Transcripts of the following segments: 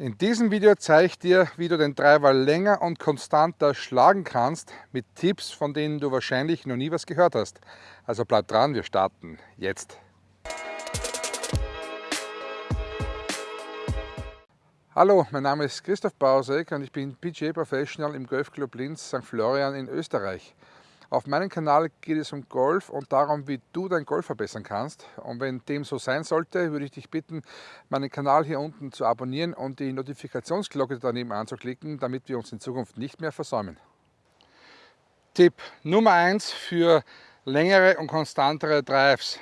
In diesem Video zeige ich dir, wie du den Treiber länger und konstanter schlagen kannst mit Tipps, von denen du wahrscheinlich noch nie was gehört hast. Also bleib dran, wir starten jetzt. Hallo, mein Name ist Christoph Bausek und ich bin PGA Professional im Golfclub Linz St. Florian in Österreich. Auf meinem Kanal geht es um Golf und darum, wie du dein Golf verbessern kannst. Und wenn dem so sein sollte, würde ich dich bitten, meinen Kanal hier unten zu abonnieren und die Notifikationsglocke daneben anzuklicken, damit wir uns in Zukunft nicht mehr versäumen. Tipp Nummer 1 für längere und konstantere Drives.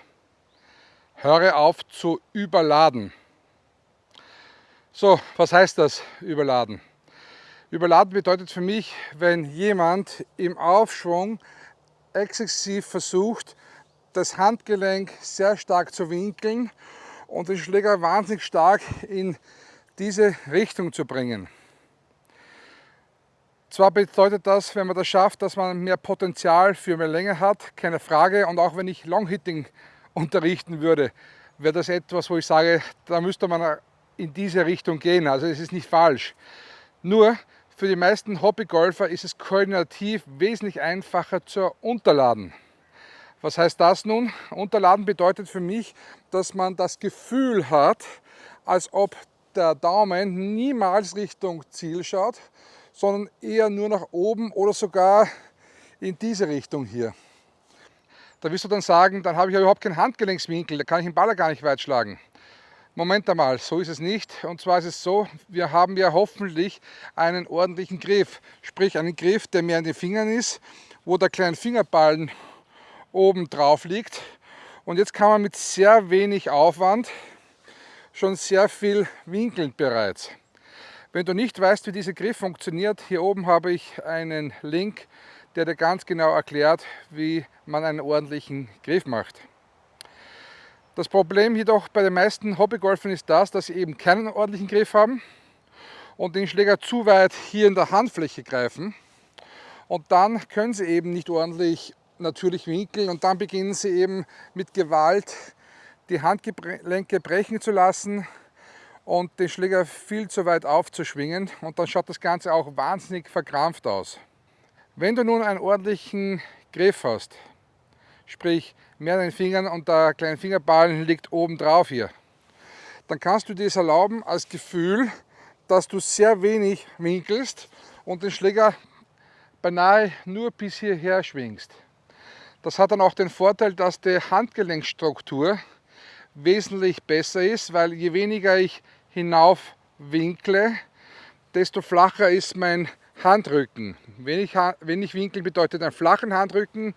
Höre auf zu überladen. So, was heißt das, überladen? Überladen bedeutet für mich, wenn jemand im Aufschwung exzessiv versucht, das Handgelenk sehr stark zu winkeln und den Schläger wahnsinnig stark in diese Richtung zu bringen. Zwar bedeutet das, wenn man das schafft, dass man mehr Potenzial für mehr Länge hat, keine Frage. Und auch wenn ich Longhitting unterrichten würde, wäre das etwas, wo ich sage, da müsste man in diese Richtung gehen. Also es ist nicht falsch. Nur für die meisten Hobbygolfer ist es koordinativ wesentlich einfacher zu unterladen. Was heißt das nun? Unterladen bedeutet für mich, dass man das Gefühl hat, als ob der Daumen niemals Richtung Ziel schaut, sondern eher nur nach oben oder sogar in diese Richtung hier. Da wirst du dann sagen, dann habe ich ja überhaupt keinen Handgelenkswinkel, da kann ich den Baller gar nicht weit schlagen. Moment einmal, so ist es nicht. Und zwar ist es so, wir haben ja hoffentlich einen ordentlichen Griff. Sprich einen Griff, der mehr in den Fingern ist, wo der kleine Fingerballen oben drauf liegt. Und jetzt kann man mit sehr wenig Aufwand schon sehr viel winkeln bereits. Wenn du nicht weißt, wie dieser Griff funktioniert, hier oben habe ich einen Link, der dir ganz genau erklärt, wie man einen ordentlichen Griff macht. Das Problem jedoch bei den meisten Hobbygolfern ist das, dass sie eben keinen ordentlichen Griff haben und den Schläger zu weit hier in der Handfläche greifen. Und dann können sie eben nicht ordentlich natürlich winkeln und dann beginnen sie eben mit Gewalt die Handgelenke brechen zu lassen und den Schläger viel zu weit aufzuschwingen und dann schaut das Ganze auch wahnsinnig verkrampft aus. Wenn du nun einen ordentlichen Griff hast, sprich mehr an den Fingern und der kleine Fingerballen liegt oben drauf hier. Dann kannst du dir es erlauben als Gefühl, dass du sehr wenig winkelst und den Schläger beinahe nur bis hierher schwingst. Das hat dann auch den Vorteil, dass die Handgelenkstruktur wesentlich besser ist, weil je weniger ich hinauf winkle, desto flacher ist mein Handrücken. Wenig, wenig Winkeln bedeutet einen flachen Handrücken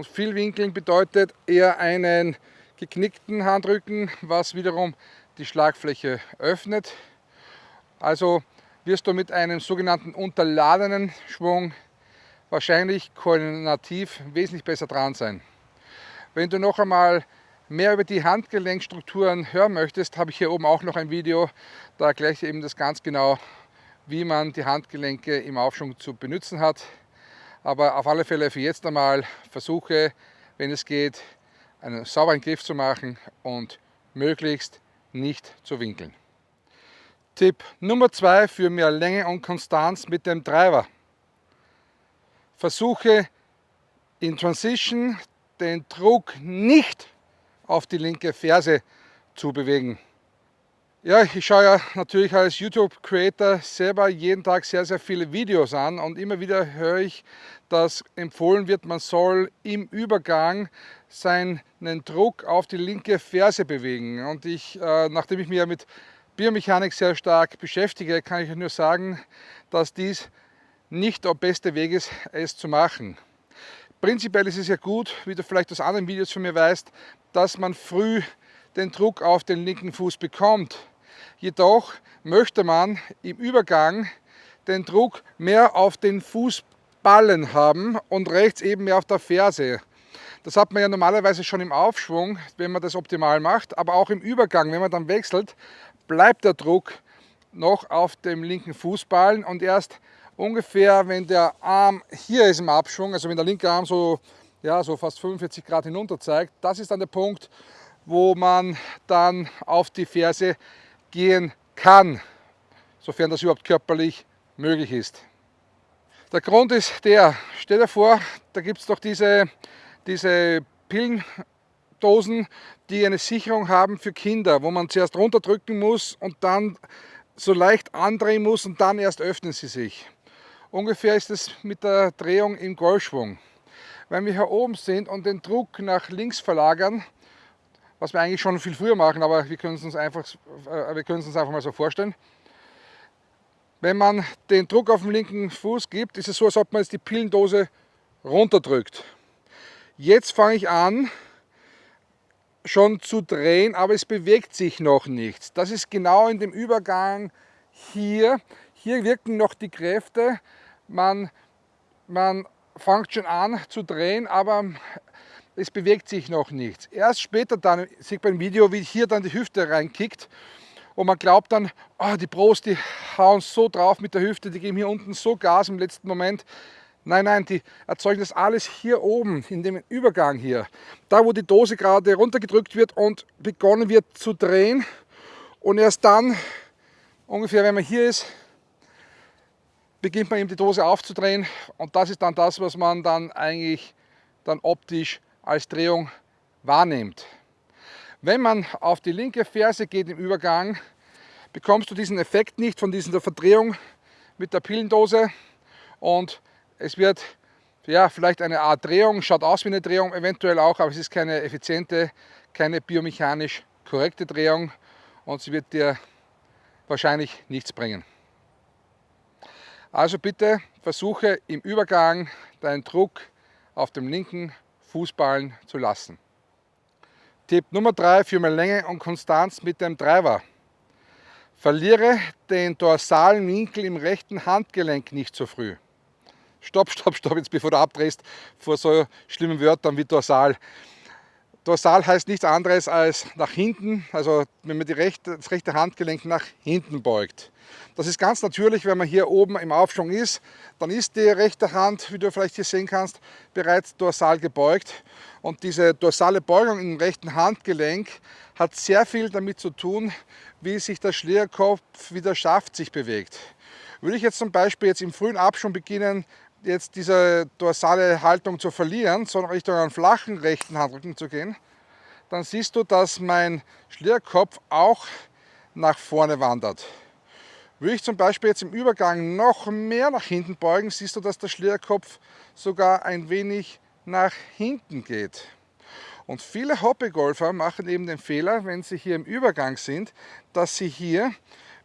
und viel Winkeln bedeutet eher einen geknickten Handrücken, was wiederum die Schlagfläche öffnet. Also wirst du mit einem sogenannten unterladenen Schwung wahrscheinlich koordinativ wesentlich besser dran sein. Wenn du noch einmal mehr über die Handgelenkstrukturen hören möchtest, habe ich hier oben auch noch ein Video, da erkläre ich eben das ganz genau, wie man die Handgelenke im Aufschwung zu benutzen hat. Aber auf alle Fälle für jetzt einmal versuche, wenn es geht, einen sauberen Griff zu machen und möglichst nicht zu winkeln. Tipp Nummer zwei für mehr Länge und Konstanz mit dem Treiber. Versuche in Transition den Druck nicht auf die linke Ferse zu bewegen. Ja, ich schaue ja natürlich als YouTube-Creator selber jeden Tag sehr, sehr viele Videos an und immer wieder höre ich, dass empfohlen wird, man soll im Übergang seinen Druck auf die linke Ferse bewegen. Und ich, äh, nachdem ich mich ja mit Biomechanik sehr stark beschäftige, kann ich nur sagen, dass dies nicht der beste Weg ist, es zu machen. Prinzipiell ist es ja gut, wie du vielleicht aus anderen Videos von mir weißt, dass man früh den Druck auf den linken Fuß bekommt. Jedoch möchte man im Übergang den Druck mehr auf den Fußballen haben und rechts eben mehr auf der Ferse. Das hat man ja normalerweise schon im Aufschwung, wenn man das optimal macht, aber auch im Übergang, wenn man dann wechselt, bleibt der Druck noch auf dem linken Fußballen und erst ungefähr, wenn der Arm hier ist im Abschwung, also wenn der linke Arm so, ja, so fast 45 Grad hinunter zeigt, das ist dann der Punkt, wo man dann auf die Ferse gehen kann. sofern das überhaupt körperlich möglich ist. Der Grund ist der, stell dir vor, da gibt es doch diese, diese Pillendosen, die eine Sicherung haben für Kinder, wo man zuerst runterdrücken muss und dann so leicht andrehen muss und dann erst öffnen sie sich. Ungefähr ist es mit der Drehung im Golfschwung. Wenn wir hier oben sind und den Druck nach links verlagern, was wir eigentlich schon viel früher machen, aber wir können es uns einfach, äh, wir können es uns einfach mal so vorstellen. Wenn man den Druck auf den linken Fuß gibt, ist es so, als ob man jetzt die Pillendose runterdrückt. Jetzt fange ich an, schon zu drehen, aber es bewegt sich noch nichts. Das ist genau in dem Übergang hier. Hier wirken noch die Kräfte. Man, man fängt schon an zu drehen, aber es bewegt sich noch nichts. Erst später dann, sieht man im Video, wie hier dann die Hüfte reinkickt und man glaubt dann, oh, die Pros, die hauen so drauf mit der Hüfte, die geben hier unten so Gas im letzten Moment. Nein, nein, die erzeugen das alles hier oben, in dem Übergang hier. Da, wo die Dose gerade runtergedrückt wird und begonnen wird zu drehen. Und erst dann, ungefähr wenn man hier ist, beginnt man eben die Dose aufzudrehen. Und das ist dann das, was man dann eigentlich dann optisch als Drehung wahrnimmt. Wenn man auf die linke Ferse geht im Übergang, bekommst du diesen Effekt nicht von dieser Verdrehung mit der Pillendose und es wird ja, vielleicht eine Art Drehung, schaut aus wie eine Drehung, eventuell auch, aber es ist keine effiziente, keine biomechanisch korrekte Drehung und sie wird dir wahrscheinlich nichts bringen. Also bitte versuche im Übergang deinen Druck auf dem linken Fußballen zu lassen. Tipp Nummer 3 für mehr Länge und Konstanz mit dem Treiber. Verliere den dorsalen Winkel im rechten Handgelenk nicht zu früh stopp, stopp, stopp, jetzt bevor du abdrehst vor so schlimmen Wörtern wie dorsal. Dorsal heißt nichts anderes als nach hinten, also wenn man rechte, das rechte Handgelenk nach hinten beugt. Das ist ganz natürlich, wenn man hier oben im Aufschwung ist, dann ist die rechte Hand, wie du vielleicht hier sehen kannst, bereits dorsal gebeugt. Und diese dorsale Beugung im rechten Handgelenk hat sehr viel damit zu tun, wie sich der Schlierkopf, wie der Schaft sich bewegt. Würde ich jetzt zum Beispiel jetzt im frühen Abschwung beginnen, jetzt diese dorsale Haltung zu verlieren, sondern Richtung einen flachen rechten Handrücken zu gehen, dann siehst du, dass mein Schlierkopf auch nach vorne wandert. Würde ich zum Beispiel jetzt im Übergang noch mehr nach hinten beugen, siehst du, dass der Schlierkopf sogar ein wenig nach hinten geht. Und viele Hobbygolfer machen eben den Fehler, wenn sie hier im Übergang sind, dass sie hier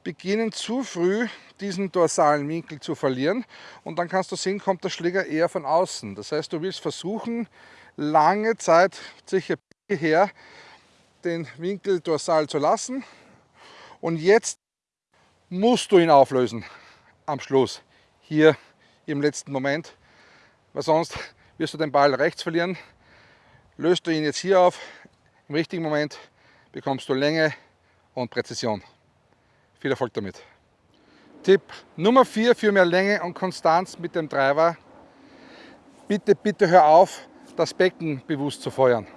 beginnen zu früh diesen dorsalen Winkel zu verlieren und dann kannst du sehen, kommt der Schläger eher von außen. Das heißt, du willst versuchen, lange Zeit, sicher her, den Winkel dorsal zu lassen und jetzt musst du ihn auflösen am Schluss, hier im letzten Moment, weil sonst wirst du den Ball rechts verlieren. Löst du ihn jetzt hier auf, im richtigen Moment bekommst du Länge und Präzision. Viel Erfolg damit. Tipp Nummer 4 für mehr Länge und Konstanz mit dem Treiber. Bitte, bitte hör auf, das Becken bewusst zu feuern.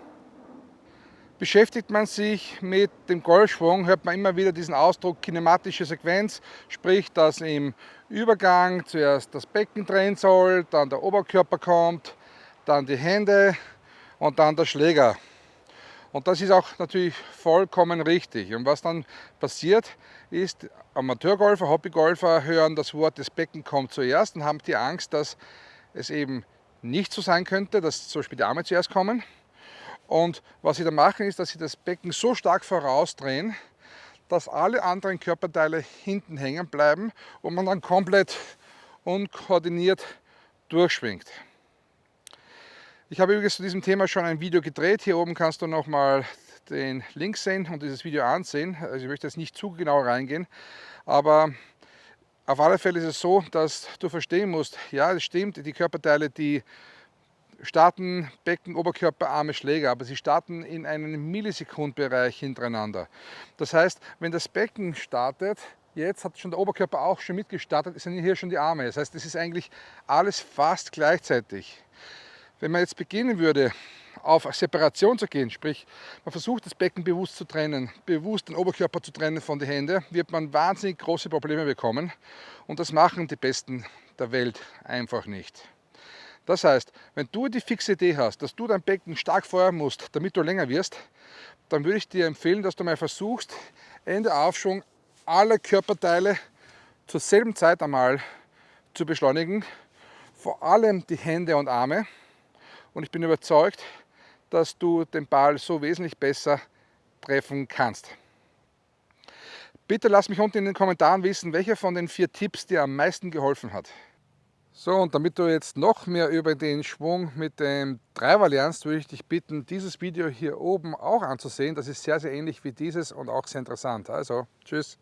Beschäftigt man sich mit dem Golfschwung, hört man immer wieder diesen Ausdruck kinematische Sequenz, sprich, dass im Übergang zuerst das Becken drehen soll, dann der Oberkörper kommt, dann die Hände und dann der Schläger. Und das ist auch natürlich vollkommen richtig. Und was dann passiert, ist, Amateurgolfer, Hobbygolfer hören das Wort, das Becken kommt zuerst und haben die Angst, dass es eben nicht so sein könnte, dass zum Beispiel die Arme zuerst kommen. Und was sie dann machen, ist, dass sie das Becken so stark vorausdrehen, dass alle anderen Körperteile hinten hängen bleiben und man dann komplett unkoordiniert durchschwingt. Ich habe übrigens zu diesem Thema schon ein Video gedreht. Hier oben kannst du nochmal den Link sehen und dieses Video ansehen. Also ich möchte jetzt nicht zu genau reingehen, aber auf alle Fälle ist es so, dass du verstehen musst, ja, es stimmt, die Körperteile, die starten Becken, Oberkörper, Arme, Schläger, aber sie starten in einem Millisekundbereich hintereinander. Das heißt, wenn das Becken startet, jetzt hat schon der Oberkörper auch schon mitgestartet, sind hier schon die Arme. Das heißt, es ist eigentlich alles fast gleichzeitig. Wenn man jetzt beginnen würde, auf Separation zu gehen, sprich man versucht das Becken bewusst zu trennen, bewusst den Oberkörper zu trennen von den Händen, wird man wahnsinnig große Probleme bekommen und das machen die Besten der Welt einfach nicht. Das heißt, wenn du die fixe Idee hast, dass du dein Becken stark feuern musst, damit du länger wirst, dann würde ich dir empfehlen, dass du mal versuchst, Ende Aufschwung alle Körperteile zur selben Zeit einmal zu beschleunigen, vor allem die Hände und Arme. Und ich bin überzeugt, dass du den Ball so wesentlich besser treffen kannst. Bitte lass mich unten in den Kommentaren wissen, welcher von den vier Tipps dir am meisten geholfen hat. So, und damit du jetzt noch mehr über den Schwung mit dem Driver lernst, würde ich dich bitten, dieses Video hier oben auch anzusehen. Das ist sehr, sehr ähnlich wie dieses und auch sehr interessant. Also, tschüss.